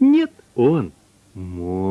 Нет, он может.